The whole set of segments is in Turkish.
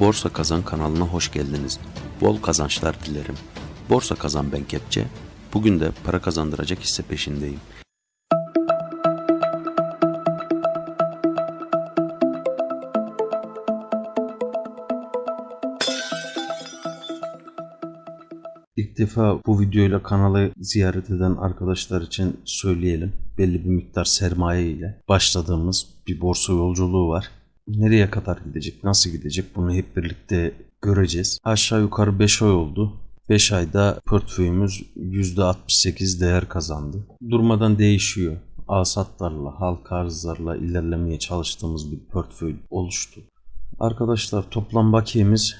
Borsa Kazan kanalına hoş geldiniz. Bol kazançlar dilerim. Borsa Kazan ben Kepçe. Bugün de para kazandıracak hisse peşindeyim. İlk defa bu videoyla kanalı ziyaret eden arkadaşlar için söyleyelim. Belli bir miktar sermaye ile başladığımız bir borsa yolculuğu var. Nereye kadar gidecek, nasıl gidecek bunu hep birlikte göreceğiz. Aşağı yukarı 5 ay oldu. 5 ayda portföyümüz %68 değer kazandı. Durmadan değişiyor. Alsatlarla, halka arzlarla ilerlemeye çalıştığımız bir portföy oluştu. Arkadaşlar toplam bakiyemiz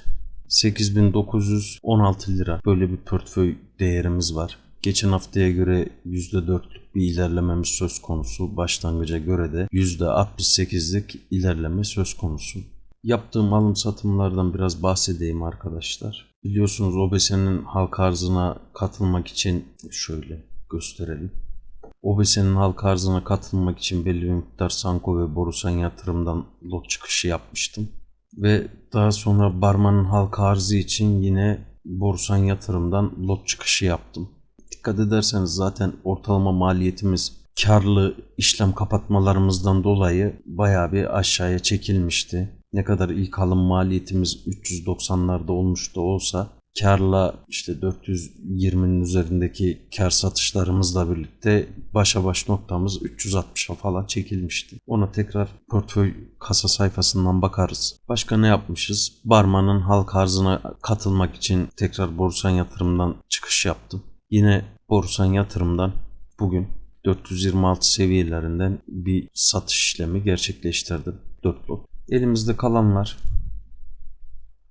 8916 lira böyle bir portföy değerimiz var. Geçen haftaya göre %4'lük bir ilerlememiz söz konusu. Başlangıca göre de %68'lik ilerleme söz konusu. Yaptığım alım satımlardan biraz bahsedeyim arkadaşlar. Biliyorsunuz OBS'nin halka arzına katılmak için şöyle gösterelim. OBS'nin halka arzına katılmak için belli bir miktar Sanko ve Borusan yatırımdan lot çıkışı yapmıştım. Ve daha sonra Barman'ın halka arzı için yine Borsan yatırımdan lot çıkışı yaptım. Dikkat ederseniz zaten ortalama maliyetimiz karlı işlem kapatmalarımızdan dolayı bayağı bir aşağıya çekilmişti. Ne kadar ilk alım maliyetimiz 390'larda olmuş da olsa karla işte 420'nin üzerindeki kar satışlarımızla birlikte başa baş noktamız 360'a falan çekilmişti. Ona tekrar portföy kasa sayfasından bakarız. Başka ne yapmışız? Barman'ın halk arzına katılmak için tekrar borsan yatırımdan çıkış yaptım. Yine borsan yatırımdan bugün 426 seviyelerinden bir satış işlemi gerçekleştirdim. 4 lot. Elimizde kalanlar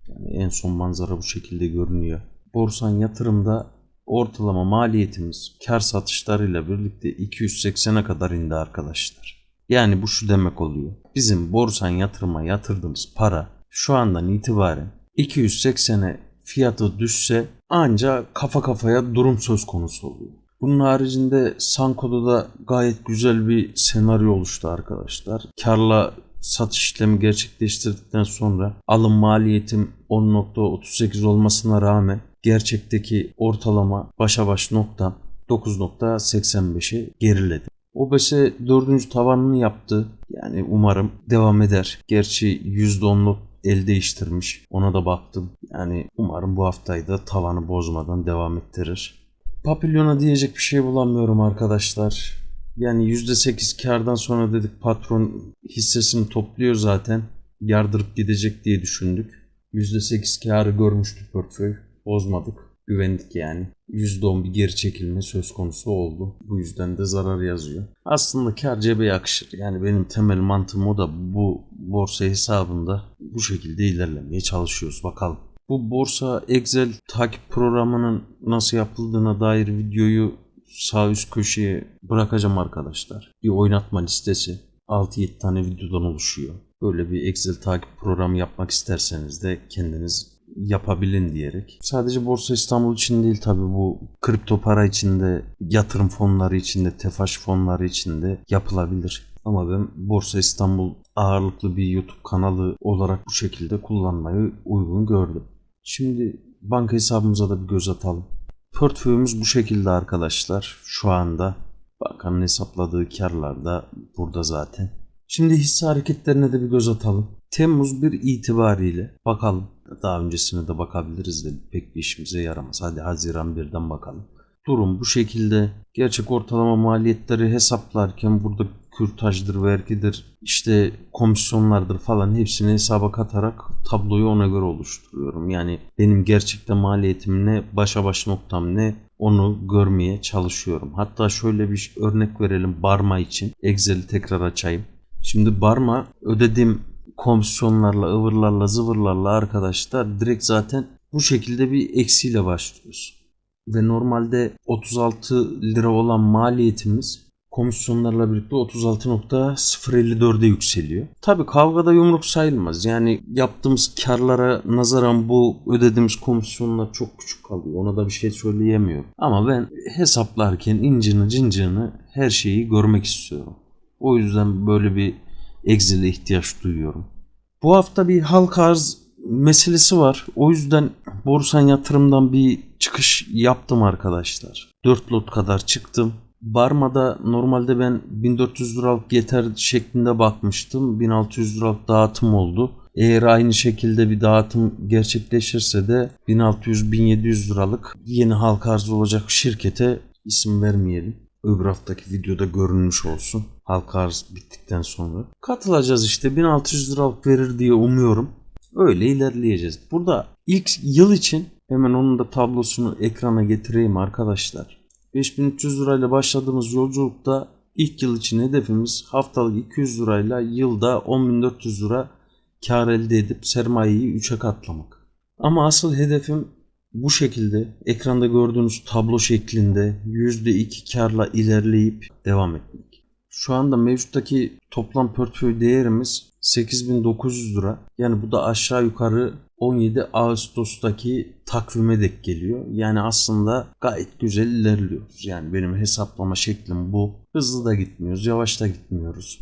yani en son manzara bu şekilde görünüyor. Borsan yatırımda ortalama maliyetimiz kar satışlarıyla birlikte 280'e kadar indi arkadaşlar. Yani bu şu demek oluyor. Bizim borsan yatırıma yatırdığımız para şu andan itibaren 280'e fiyatı düşse ancak kafa kafaya durum söz konusu oluyor. Bunun haricinde Sanko'da da gayet güzel bir senaryo oluştu arkadaşlar. Karla satış işlemi gerçekleştirdikten sonra alım maliyetim 10.38 olmasına rağmen gerçekteki ortalama başa baş nokta 9.85'e geriledi. OBS dördüncü tavanını yaptı. Yani umarım devam eder. Gerçi %10'luk el değiştirmiş. Ona da baktım. Yani umarım bu haftayı da tavanı bozmadan devam ettirir. Papilyona diyecek bir şey bulamıyorum arkadaşlar. Yani %8 kardan sonra dedik patron hissesini topluyor zaten. Yardırıp gidecek diye düşündük. %8 karı görmüştü portföy. Bozmadık. Güvendik yani. %10 bir geri çekilme söz konusu oldu. Bu yüzden de zarar yazıyor. Aslında kar cebe yakışır. Yani benim temel mantığım o da bu borsa hesabında bu şekilde ilerlemeye çalışıyoruz. Bakalım. Bu borsa Excel takip programının nasıl yapıldığına dair videoyu sağ üst köşeye bırakacağım arkadaşlar. Bir oynatma listesi 6-7 tane videodan oluşuyor. Böyle bir Excel takip programı yapmak isterseniz de kendiniz yapabilin diyerek. Sadece Borsa İstanbul için değil tabi bu kripto para içinde, yatırım fonları içinde, tefaş fonları içinde yapılabilir. Ama ben Borsa İstanbul ağırlıklı bir YouTube kanalı olarak bu şekilde kullanmayı uygun gördüm. Şimdi banka hesabımıza da bir göz atalım. Portföyümüz bu şekilde arkadaşlar. Şu anda bankanın hesapladığı karlar da burada zaten. Şimdi hisse hareketlerine de bir göz atalım. Temmuz 1 itibariyle bakalım. Daha öncesine de bakabiliriz de pek bir işimize yaramaz. Hadi Haziran 1'den bakalım. Durum bu şekilde. Gerçek ortalama maliyetleri hesaplarken burada kürtajdır, vergidir, işte komisyonlardır falan hepsini hesaba katarak tabloyu ona göre oluşturuyorum. Yani benim gerçekten maliyetim ne, başa baş noktam ne onu görmeye çalışıyorum. Hatta şöyle bir örnek verelim Barma için. Excel'i tekrar açayım. Şimdi Barma ödediğim komisyonlarla, ıvırlarla, zıvırlarla arkadaşlar direkt zaten bu şekilde bir eksiyle başlıyoruz. Ve normalde 36 lira olan maliyetimiz komisyonlarla birlikte 36.054'e yükseliyor. Tabi kavgada yumruk sayılmaz. Yani yaptığımız karlara nazaran bu ödediğimiz komisyonlar çok küçük kalıyor. Ona da bir şey söyleyemiyorum. Ama ben hesaplarken incini cincini her şeyi görmek istiyorum. O yüzden böyle bir Excel'e ihtiyaç duyuyorum. Bu hafta bir halka arz meselesi var. O yüzden borsan yatırımdan bir çıkış yaptım arkadaşlar. 4 lot kadar çıktım. Barma'da normalde ben 1400 liralık yeter şeklinde bakmıştım. 1600 liralık dağıtım oldu. Eğer aynı şekilde bir dağıtım gerçekleşirse de 1600-1700 liralık yeni halka arz olacak şirkete isim vermeyelim. Öbür haftaki videoda görünmüş olsun. Halka arz bittikten sonra. Katılacağız işte 1600 liralık verir diye umuyorum. Öyle ilerleyeceğiz. Burada ilk yıl için hemen onun da tablosunu ekrana getireyim arkadaşlar. 5300 lirayla başladığımız yolculukta ilk yıl için hedefimiz haftalık 200 lirayla yılda 10400 lira kar elde edip sermayeyi 3'e katlamak. Ama asıl hedefim bu şekilde ekranda gördüğünüz tablo şeklinde %2 karla ilerleyip devam etmek. Şu anda mevcuttaki toplam portföy değerimiz 8900 lira. Yani bu da aşağı yukarı 17 Ağustos'taki takvime dek geliyor. Yani aslında gayet güzel ilerliyoruz. Yani benim hesaplama şeklim bu. Hızlı da gitmiyoruz, yavaş da gitmiyoruz.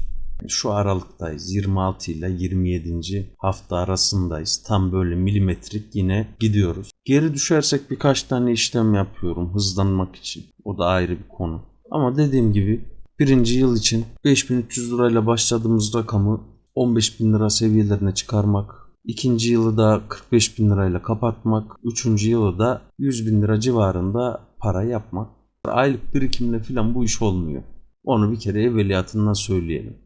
Şu aralıktayız. 26 ile 27. hafta arasındayız. Tam böyle milimetrik yine gidiyoruz. Geri düşersek birkaç tane işlem yapıyorum hızlanmak için. O da ayrı bir konu. Ama dediğim gibi birinci yıl için 5300 lirayla başladığımız rakamı 15 bin lira seviyelerine çıkarmak. ikinci yılı da 45 bin lirayla kapatmak. Üçüncü yılı da 100 bin lira civarında para yapmak. Aylık birikimle falan bu iş olmuyor. Onu bir kere evveliyatından söyleyelim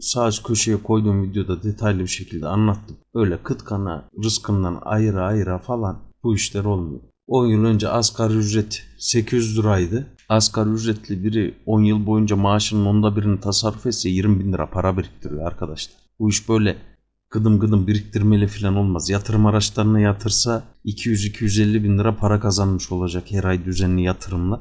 sağ köşeye koyduğum videoda detaylı bir şekilde anlattım. Öyle kıt kana rızkından ayıra ayıra falan bu işler olmuyor. 10 yıl önce asgari ücret 800 liraydı. Asgari ücretli biri 10 yıl boyunca maaşının onda birini tasarruf etse 20 bin lira para biriktiriyor arkadaşlar. Bu iş böyle gıdım gıdım biriktirmeli falan olmaz. Yatırım araçlarına yatırsa 200-250 bin lira para kazanmış olacak her ay düzenli yatırımla.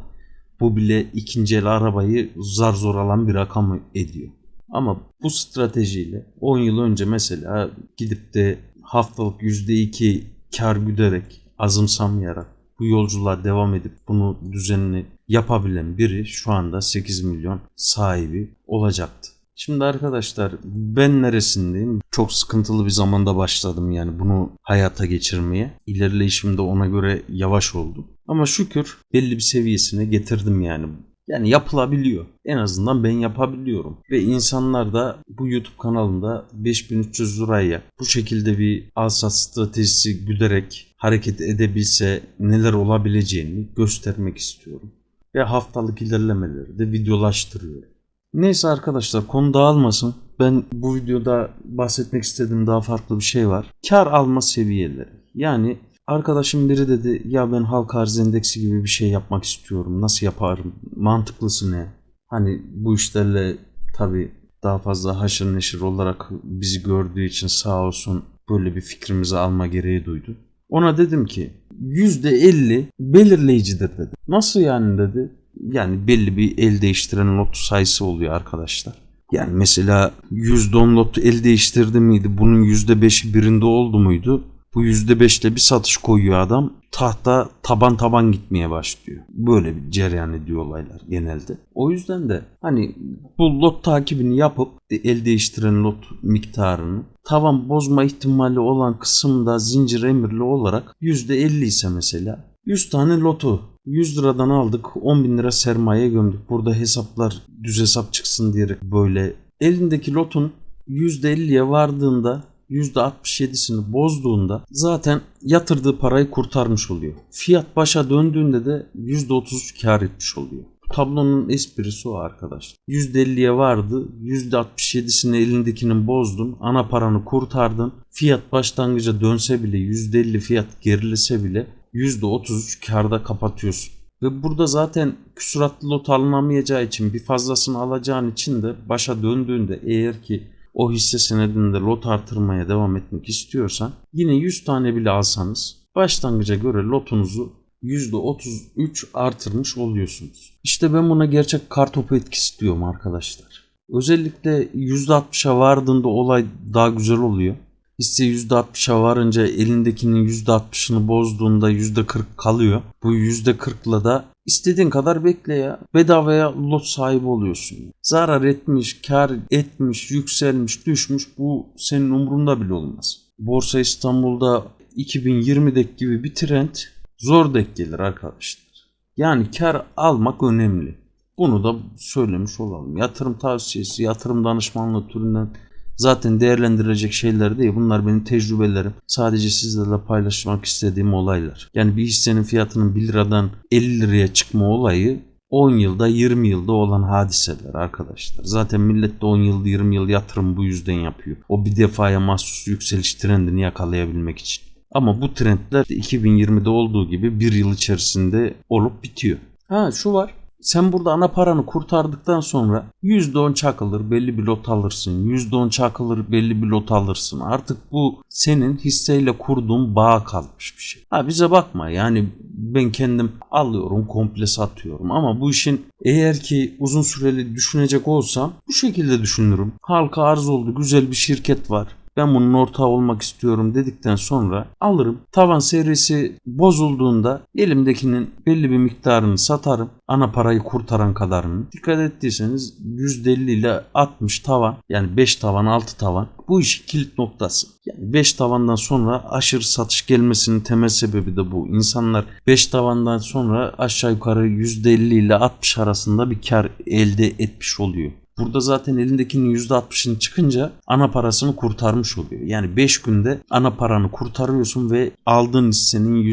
Bu bile ikinci el arabayı zar zor alan bir rakam ediyor. Ama bu stratejiyle 10 yıl önce mesela gidip de haftalık %2 kar güderek azımsamayarak bu yolculuğa devam edip bunu düzenli yapabilen biri şu anda 8 milyon sahibi olacaktı. Şimdi arkadaşlar ben neresindeyim? Çok sıkıntılı bir zamanda başladım yani bunu hayata geçirmeye. İlerleyişim de ona göre yavaş oldu. Ama şükür belli bir seviyesine getirdim yani. Yani yapılabiliyor. En azından ben yapabiliyorum. Ve insanlar da bu YouTube kanalında 5300 liraya bu şekilde bir alsat stratejisi güderek hareket edebilse neler olabileceğini göstermek istiyorum. Ve haftalık ilerlemeleri de videolaştırıyorum. Neyse arkadaşlar konu dağılmasın. Ben bu videoda bahsetmek istediğim daha farklı bir şey var. Kar alma seviyeleri. Yani Arkadaşım biri dedi ya ben halka arz endeksi gibi bir şey yapmak istiyorum. Nasıl yaparım? Mantıklısı ne? Hani bu işlerle tabi daha fazla haşır neşir olarak bizi gördüğü için sağ olsun böyle bir fikrimizi alma gereği duydu. Ona dedim ki %50 belirleyicidir dedi. Nasıl yani dedi. Yani belli bir el değiştiren lot sayısı oluyor arkadaşlar. Yani mesela %10 lot el değiştirdi miydi? Bunun %5'i birinde oldu muydu? Bu %5'te bir satış koyuyor adam. Tahta taban taban gitmeye başlıyor. Böyle bir cereyan ediyor olaylar genelde. O yüzden de hani bu lot takibini yapıp el değiştiren lot miktarını tavan bozma ihtimali olan kısımda zincir emirli olarak %50 ise mesela 100 tane lotu 100 liradan aldık 10 bin lira sermaye gömdük. Burada hesaplar düz hesap çıksın diyerek böyle elindeki lotun %50'ye vardığında %67'sini bozduğunda zaten yatırdığı parayı kurtarmış oluyor. Fiyat başa döndüğünde de %33 kar etmiş oluyor. Bu tablonun esprisi o arkadaş. %50'ye vardı. %67'sini elindekinin bozdun. Ana paranı kurtardın. Fiyat başlangıca dönse bile %50 fiyat gerilese bile %33 karda kapatıyorsun. Ve burada zaten küsuratlı lot alınamayacağı için bir fazlasını alacağın için de başa döndüğünde eğer ki o hisse senedinde lot artırmaya devam etmek istiyorsan yine 100 tane bile alsanız başlangıca göre lotunuzu %33 artırmış oluyorsunuz. İşte ben buna gerçek kartopu etkisi diyorum arkadaşlar. Özellikle %60'a vardığında olay daha güzel oluyor. Hisse %60'a varınca elindekinin %60'ını bozduğunda %40 kalıyor. Bu %40'la da istediğin kadar bekle ya. Bedavaya lot sahibi oluyorsun. Zarar etmiş, kar etmiş, yükselmiş, düşmüş bu senin umurunda bile olmaz. Borsa İstanbul'da 2020'deki gibi bir trend zor denk gelir arkadaşlar. Yani kar almak önemli. Bunu da söylemiş olalım. Yatırım tavsiyesi, yatırım danışmanlığı türünden zaten değerlendirecek şeyler değil. Bunlar benim tecrübelerim. Sadece sizlerle paylaşmak istediğim olaylar. Yani bir hissenin fiyatının 1 liradan 50 liraya çıkma olayı 10 yılda 20 yılda olan hadiseler arkadaşlar. Zaten millet de 10 yıl 20 yıl yatırım bu yüzden yapıyor. O bir defaya mahsus yükseliş trendini yakalayabilmek için. Ama bu trendler 2020'de olduğu gibi bir yıl içerisinde olup bitiyor. Ha şu var. Sen burada ana paranı kurtardıktan sonra %10 çakılır belli bir lot alırsın. %10 çakılır belli bir lot alırsın. Artık bu senin hisseyle kurduğun bağ kalmış bir şey. Ha bize bakma yani ben kendim alıyorum komple satıyorum ama bu işin eğer ki uzun süreli düşünecek olsam bu şekilde düşünürüm. Halka arz oldu güzel bir şirket var ben bunun ortağı olmak istiyorum dedikten sonra alırım. Tavan serisi bozulduğunda elimdekinin belli bir miktarını satarım. Ana parayı kurtaran kadarını. Dikkat ettiyseniz %50 ile 60 tavan yani 5 tavan 6 tavan bu işin kilit noktası. Yani 5 tavandan sonra aşırı satış gelmesinin temel sebebi de bu. İnsanlar 5 tavandan sonra aşağı yukarı %50 ile 60 arasında bir kar elde etmiş oluyor. Burada zaten elindekinin %60'ını çıkınca ana parasını kurtarmış oluyor. Yani 5 günde ana paranı kurtarıyorsun ve aldığın hissenin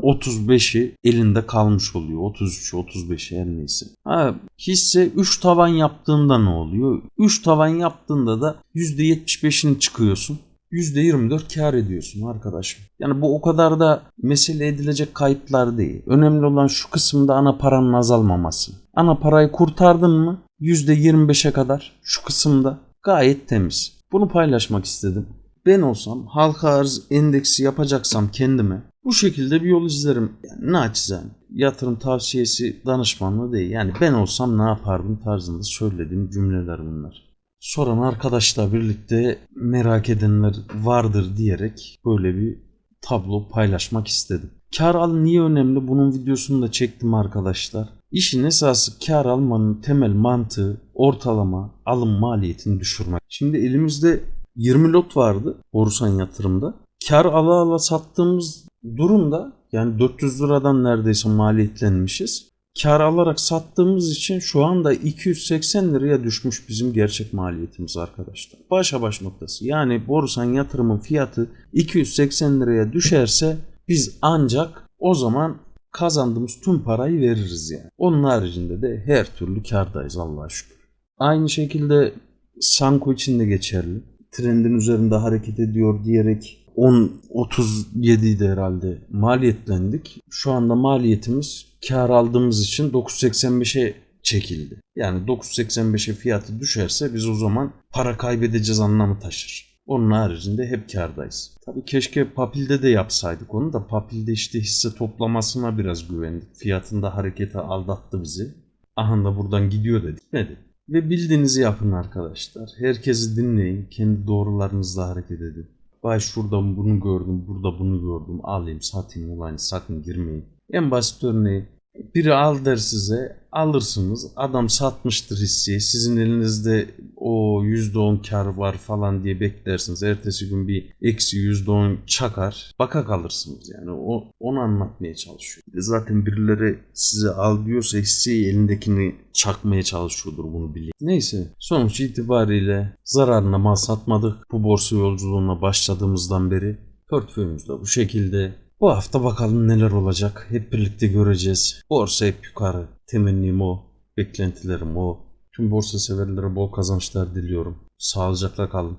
%35'i elinde kalmış oluyor. 33'ü 35'i her neyse. Ha, hisse 3 tavan yaptığında ne oluyor? 3 tavan yaptığında da %75'ini çıkıyorsun. %24 kar ediyorsun arkadaşım. Yani bu o kadar da mesele edilecek kayıplar değil. Önemli olan şu kısımda ana paranın azalmaması. Ana parayı kurtardın mı %25'e kadar şu kısımda gayet temiz. Bunu paylaşmak istedim. Ben olsam halka arz endeksi yapacaksam kendime bu şekilde bir yol izlerim. Yani naçizane. Yatırım tavsiyesi danışmanlığı değil. Yani ben olsam ne yapardım tarzında söylediğim cümleler bunlar soran arkadaşla birlikte merak edenler vardır diyerek böyle bir tablo paylaşmak istedim. Kar al niye önemli? Bunun videosunu da çektim arkadaşlar. İşin esası kar almanın temel mantığı ortalama alım maliyetini düşürmek. Şimdi elimizde 20 lot vardı borsan yatırımda. Kar ala ala sattığımız durumda yani 400 liradan neredeyse maliyetlenmişiz kar alarak sattığımız için şu anda 280 liraya düşmüş bizim gerçek maliyetimiz arkadaşlar. Başa baş noktası. Yani borsan yatırımın fiyatı 280 liraya düşerse biz ancak o zaman kazandığımız tüm parayı veririz yani. Onun haricinde de her türlü kardayız Allah'a şükür. Aynı şekilde Sanko için de geçerli. Trendin üzerinde hareket ediyor diyerek 10 37'ydi herhalde maliyetlendik. Şu anda maliyetimiz kar aldığımız için 985'e çekildi. Yani 985'e fiyatı düşerse biz o zaman para kaybedeceğiz anlamı taşır. Onun haricinde hep kardayız. Tabii keşke Papil'de de yapsaydık onu da Papil'de işte hisse toplamasına biraz güvendik. Fiyatında harekete aldattı bizi. Aha da buradan gidiyor dedik. Gitmedi. Ve bildiğinizi yapın arkadaşlar. Herkesi dinleyin. Kendi doğrularınızla hareket edin. Vay şurada bunu gördüm, burada bunu gördüm. Alayım, satayım olayını sakın girmeyin. En basit örneği biri al der size alırsınız. Adam satmıştır hisseyi. Sizin elinizde o %10 kar var falan diye beklersiniz. Ertesi gün bir eksi %10 çakar. Baka kalırsınız yani. O, onu anlatmaya çalışıyor. Zaten birileri size al diyorsa hisseyi elindekini çakmaya çalışıyordur bunu bilin. Neyse sonuç itibariyle zararına mal satmadık. Bu borsa yolculuğuna başladığımızdan beri portföyümüzde bu şekilde bu hafta bakalım neler olacak. Hep birlikte göreceğiz. Borsa hep yukarı. Temennim o. Beklentilerim o. Tüm borsa severlere bol kazançlar diliyorum. Sağlıcakla kalın.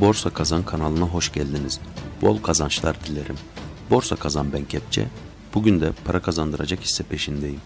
Borsa Kazan kanalına hoş geldiniz. Bol kazançlar dilerim. Borsa Kazan ben Kepçe. Bugün de para kazandıracak hisse peşindeyim.